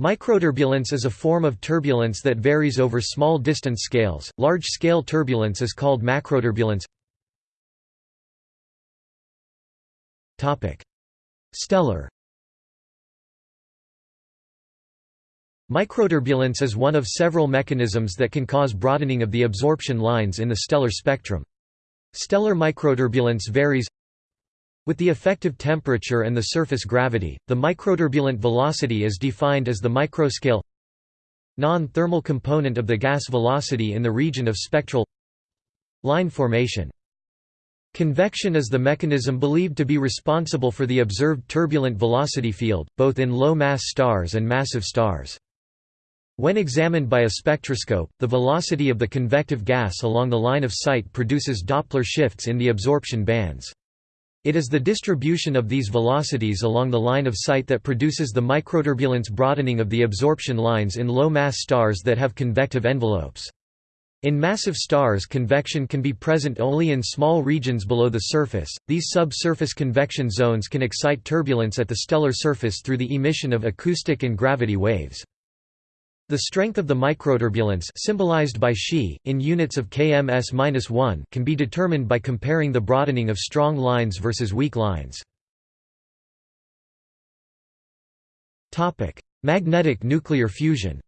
Microturbulence is a form of turbulence that varies over small distance scales. Large-scale turbulence is called macroturbulence. Topic: Stellar Microturbulence is one of several mechanisms that can cause broadening of the absorption lines in the stellar spectrum. Stellar microturbulence varies with the effective temperature and the surface gravity. The microturbulent velocity is defined as the microscale non-thermal component of the gas velocity in the region of spectral line formation. Convection is the mechanism believed to be responsible for the observed turbulent velocity field, both in low-mass stars and massive stars. When examined by a spectroscope, the velocity of the convective gas along the line of sight produces Doppler shifts in the absorption bands. It is the distribution of these velocities along the line of sight that produces the microturbulence broadening of the absorption lines in low-mass stars that have convective envelopes. In massive stars convection can be present only in small regions below the surface. These subsurface convection zones can excite turbulence at the stellar surface through the emission of acoustic and gravity waves. The strength of the microturbulence symbolized by Xi, in units of kms-1 can be determined by comparing the broadening of strong lines versus weak lines. Magnetic nuclear fusion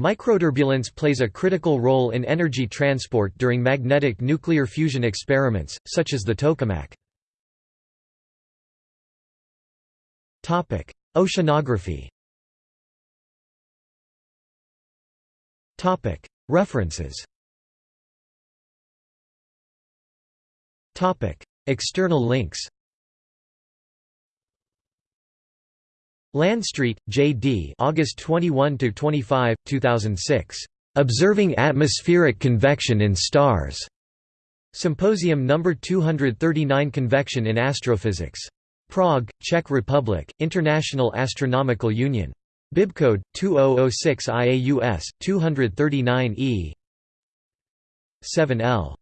Microturbulence plays a critical role in energy transport during magnetic nuclear fusion experiments, such as the tokamak. Oceanography References External links Landstreet, J. D. August 21 to 25, 2006. Observing atmospheric convection in stars. Symposium number 239 Convection in Astrophysics. Prague, Czech Republic, International Astronomical Union. Bibcode 2006 IAUS 239 E 7L